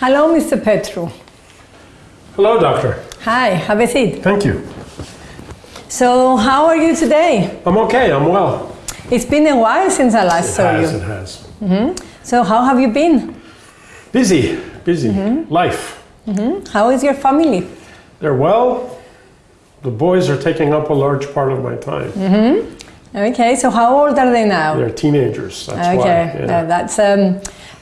Hello, Mr. Petru. Hello, doctor. Hi, have a seat. Thank you. So, how are you today? I'm okay. I'm well. It's been a while since I last It saw has. you. It has. It has. So, how have you been? Busy. Busy. Life. How is your family? They're well. The boys are taking up a large part of my time. Okay, so how old are they now? They're teenagers. That's okay, why. uh, Yeah. that's um,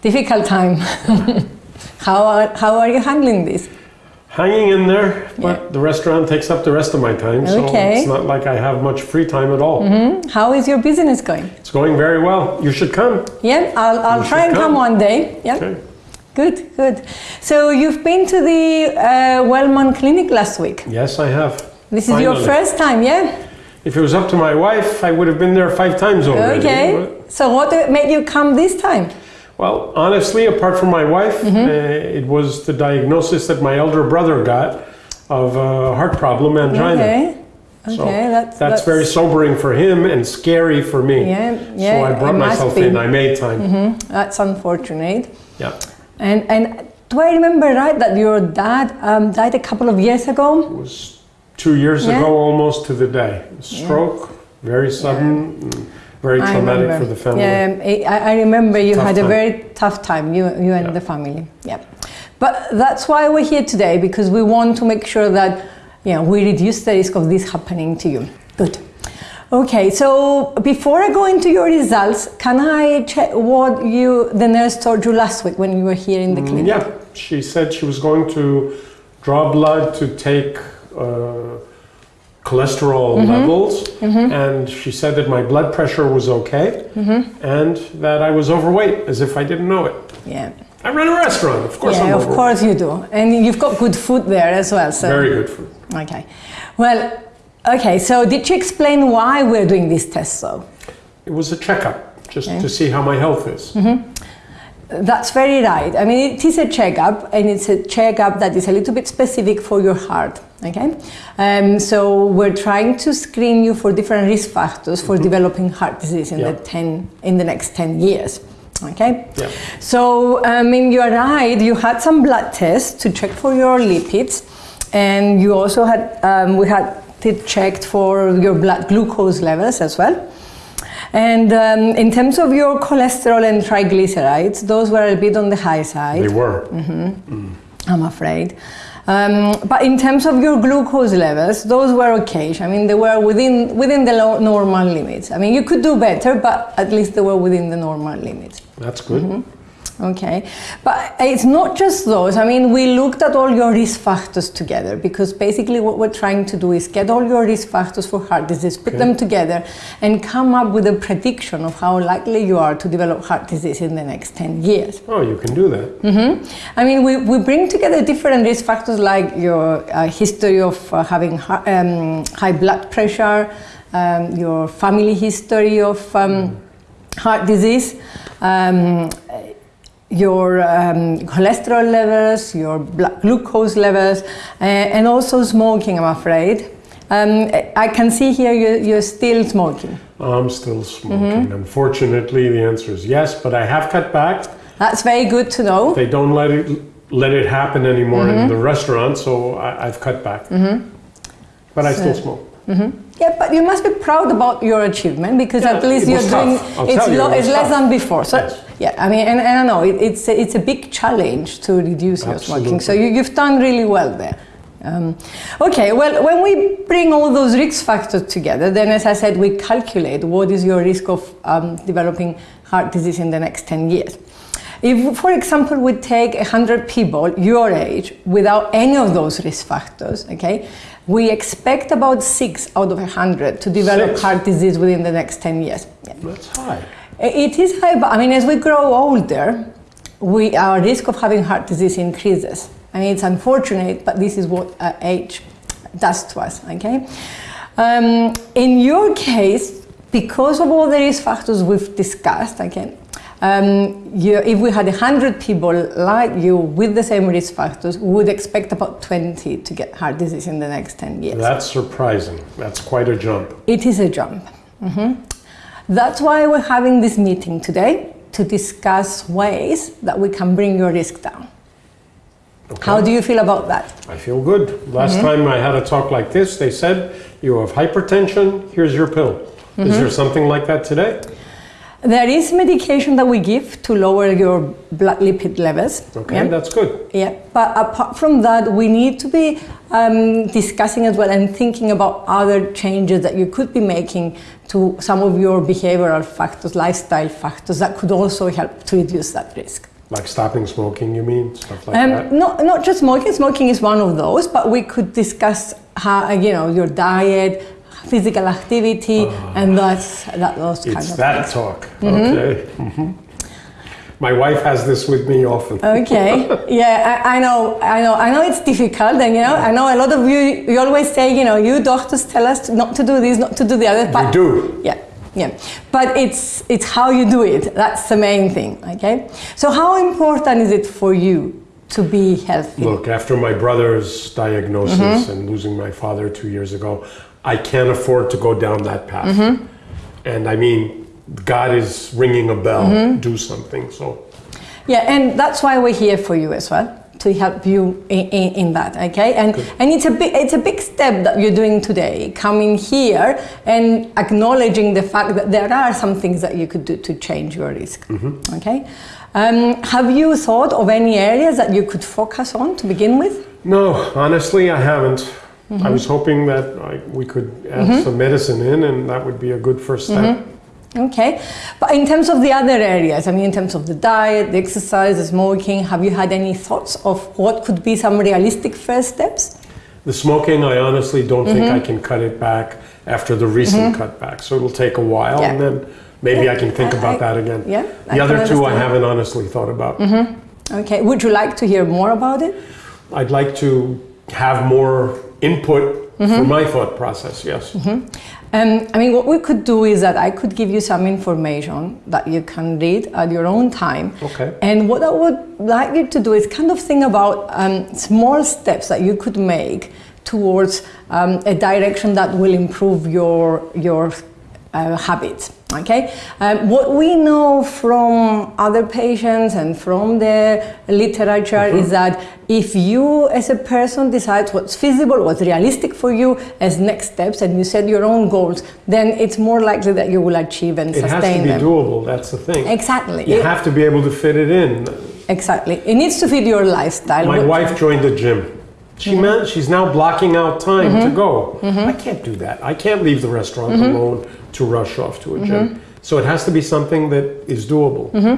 difficult time. how, are, how are you handling this? Hanging in there, but Yeah. the restaurant takes up the rest of my time, so Okay. it's not like I have much free time at all. How is your business going? It's going very well. You should come. Yeah, I'll, I'll You try and come come. one day. Yeah, Okay. good, good. So you've been to the uh, Wellman Clinic last week. Yes, I have. This is your first time, yeah? If it was up to my wife, I would have been there five times already. Okay. So what made you come this time? Well, honestly, apart from my wife, Mm-hmm. uh, it was the diagnosis that my elder brother got of a heart problem, angina. Okay. Okay, So that's, that's, very sobering for him and scary for me. Yeah, yeah. so I brought myself in. I made time. That's unfortunate. Yeah. And and do I remember right that your dad um, died a couple of years ago? It was two years Yeah. ago almost to the day. Stroke, very sudden, and very I traumatic remember. for the family. Yeah, I, I remember you Tough had a time. very tough time, you, you and Yeah. the family. Yeah. But that's why we're here today, because we want to make sure that you know, we reduce the risk of this happening to you. Good. Okay, so before I go into your results, can I check what you the nurse told you last week when you were here in the clinic? Mm, Yeah, she said she was going to draw blood to take uh, cholesterol Mm-hmm. levels, and she said that my blood pressure was okay, Mm-hmm. and that I was overweight, as if I didn't know it. Yeah. I run a restaurant, of course. Yeah, of course you do. And you've got good food there as well. So Very good food. Okay. Well, okay, so did you explain why we're doing this test though? It was a checkup, just Okay. to see how my health is. That's very right. I mean, it is a checkup, and it's a checkup that is a little bit specific for your heart. Okay, um, so we're trying to screen you for different risk factors for developing heart disease in Yeah. the ten in the next ten years. Okay, Yeah. so I mean, you are right. You had some blood tests to check for your lipids, and you also had um, we had it checked for your blood glucose levels as well. And um, in terms of your cholesterol and triglycerides, those were a bit on the high side. They were. Mm-hmm. I'm afraid. Um, but in terms of your glucose levels, those were okay. I mean, they were within within the normal limits. I mean, you could do better, but at least they were within the normal limits. That's good. Mm-hmm. Okay, but it's not just those. I mean, we looked at all your risk factors together because basically what we're trying to do is get all your risk factors for heart disease, put Okay. them together, and come up with a prediction of how likely you are to develop heart disease in the next 10 years. Oh, you can do that. Mm-hmm. I mean, we, we bring together different risk factors like your uh, history of uh, having um, high blood pressure, um, your family history of um, heart disease, um, your um, cholesterol levels, your glucose levels, uh, and also smoking, I'm afraid. Um, I can see here you, you're still smoking. I'm still smoking. Mm-hmm. Unfortunately, the answer is yes, but I have cut back. That's very good to know. They don't let it let it happen anymore in Mm-hmm. the restaurant, so I, I've cut back. But I still smoke. Yeah, but you must be proud about your achievement because Yeah, at least you're doing. I'll it's, you, it it's less than before. So Yes. Yeah, I mean, and, and I know it, it's a, it's a big challenge to reduce your smoking. So you, you've done really well there. Um, okay, well, when we bring all those risk factors together, then as I said, we calculate what is your risk of um, developing heart disease in the next 10 years. If, for example, we take 100 people your age without any of those risk factors, okay, we expect about six out of 100 to develop Six? heart disease within the next 10 years. Yeah. That's high. It is high, but I mean, as we grow older, we, our risk of having heart disease increases. I mean, it's unfortunate, but this is what uh, age does to us, okay? Um, in your case, because of all the risk factors we've discussed, okay, um, you, if we had 100 people like you with the same risk factors, we would expect about 20 to get heart disease in the next 10 years. That's surprising. That's quite a jump. It is a jump. Mhm. That's why we're having this meeting today to discuss ways that we can bring your risk down. How do you feel about that? I feel good. Last Mm-hmm. time I had a talk like this, they said, you have hypertension, here's your pill. Mm-hmm. Is there something like that today? There is medication that we give to lower your blood lipid levels. Okay, yeah? that's good. Yeah, but apart from that, we need to be um, discussing as well and thinking about other changes that you could be making to some of your behavioral factors, lifestyle factors that could also help to reduce that risk. Like stopping smoking, you mean? Stuff like Um, that? not, not just smoking, smoking is one of those, but we could discuss how, you know, your diet, physical activity, and that's, that, those kind. It's of that things. talk. Okay. hmm My wife has this with me often. Okay. Yeah, I, I know. I know. I know it's difficult, and you know, I know a lot of you. You always say, you know, you doctors tell us not to do this, not to do the other. But We do. Yeah, yeah. But it's it's how you do it. That's the main thing. Okay. So how important is it for you to be healthy? Look, after my brother's diagnosis Mm-hmm. and losing my father two years ago, I can't afford to go down that path. Mm-hmm. And I mean, God is ringing a bell. Mm-hmm. Do something. So Yeah, and that's why we're here for you as well to help you in, in, in that. Okay, and and it's a big it's a big step that you're doing today, coming here and acknowledging the fact that there are some things that you could do to change your risk. Okay, um, have you thought of any areas that you could focus on to begin with? No, honestly, I haven't. Mm-hmm. I was hoping that I, we could add some medicine in, and that would be a good first step. Mm-hmm. Okay, but in terms of the other areas, I mean, in terms of the diet, the exercise, the smoking, have you had any thoughts of what could be some realistic first steps? The smoking, I honestly don't think Mm-hmm. I can cut it back after the recent cutback. So it'll take a while, Yeah. and then maybe Yeah, I can think I- about I- that again. yeah, The other two, I. Mm-hmm. haven't honestly thought about. Okay, would you like to hear more about it? I'd like to have more input Mm-hmm. for my thought process. Yes. Um, I mean, what we could do is that I could give you some information that you can read at your own time. Okay. And what I would like you to do is kind of think about um, small steps that you could make towards um, a direction that will improve your your uh, habits. Okay. Um, what we know from other patients and from the literature is that if you, as a person, decide what's feasible, what's realistic for you as next steps, and you set your own goals, then it's more likely that you will achieve and It has to be them. doable. That's the thing. Exactly. You It- have to be able to fit it in. Exactly. It needs to fit your lifestyle. My wife joined the gym. She Mm-hmm. man, she's now blocking out time to go. I can't do that. I can't leave the restaurant Mm-hmm. alone to rush off to a gym. So it has to be something that is doable. Mm-hmm.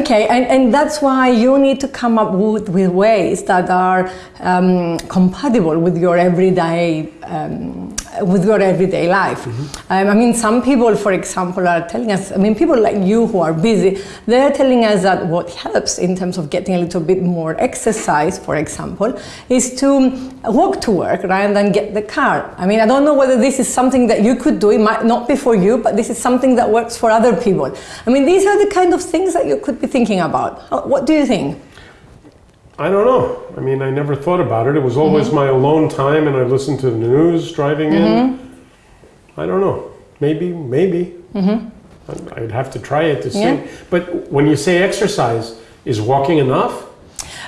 Okay, and, and that's why you need to come up with, with ways that are um, compatible with your everyday um, with your everyday life. Um, I mean, some people, for example, are telling us. I mean, people like you who are busy, they're telling us that what helps in terms of getting a little bit more exercise, for example, is to walk to work rather than get the car. I mean, I don't know whether this is something that you could do. It might not be for you, but this is something that works for other people. I mean, these are the kind of things that you could be thinking about. What do you think? I don't know. I mean, I never thought about it. It was always Mm-hmm. my alone time, and I listened to the news driving in. I don't know. Maybe, maybe. I- I'd have to try it to see. Mm-hmm. Yeah. But when you say exercise, is walking enough?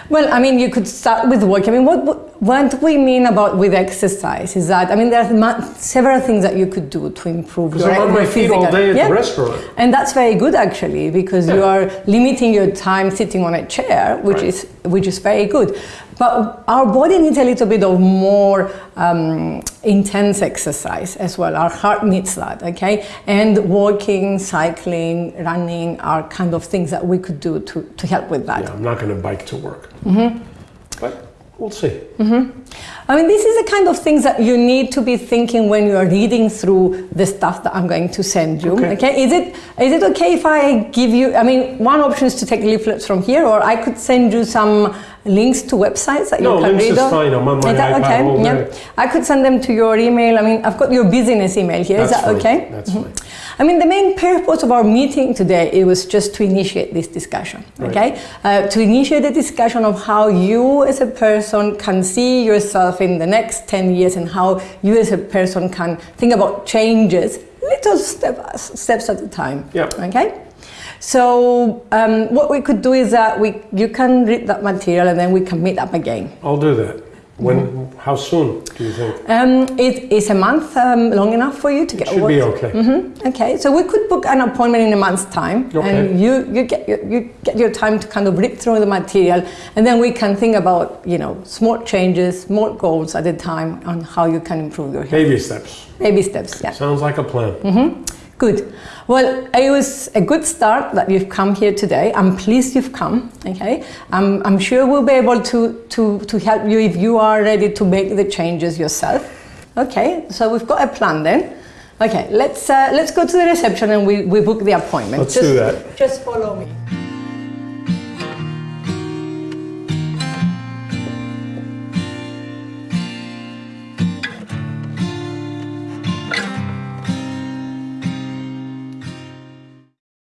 Well, I mean, you could start with work. I mean, what, what we mean about with exercise is that, I mean, there are several things that you could do to improve Because your, I'm on my feet all day at Yeah. the restaurant. And that's very good actually, because you are limiting your time sitting on a chair, which Right. is which is very good. But our body needs a little bit of more um, intense exercise as well. Our heart needs that, okay? And walking, cycling, running are kind of things that we could do to, to help with that. Yeah, I'm not going to bike to work. Mm-hmm. But we'll see. Mm-hmm. I mean, this is the kind of things that you need to be thinking when you are reading through the stuff that I'm going to send you. Okay. Okay. Is it is it okay if I give you? I mean, one option is to take leaflets from here, or I could send you some links to websites that No, you can links read is fine. I'm on my Is that iPad okay? yeah. I could send them to your email. I mean, I've got your business email here. Is That's that fine. okay? That's mm-hmm. fine. I mean, the main purpose of our meeting today it was just to initiate this discussion. Right. Okay, uh, to initiate the discussion of how you as a person can see yourself in the next ten years, and how you as a person can think about changes, little step, steps at a time. Yeah. Okay. So um, what we could do is that we you can read that material and then we can meet up again. I'll do that. When? How soon do you think? Um, it is a month um, long enough for you to get Should be okay. Mhm, Okay, so we could book an appointment in a month's time, Okay. and you you get your, you get your time to kind of read through the material, and then we can think about you know small changes, small goals at a time on how you can improve your health. Baby steps. Baby steps, yeah. Sounds like a plan. Good. Well, it was a good start that you've come here today. I'm pleased you've come. Okay, I'm, I'm sure we'll be able to, to, to help you if you are ready to make the changes yourself. Okay, so we've got a plan then. Okay, let's uh, let's go to the reception and we, we book the appointment. Let's just, do that. Just follow me.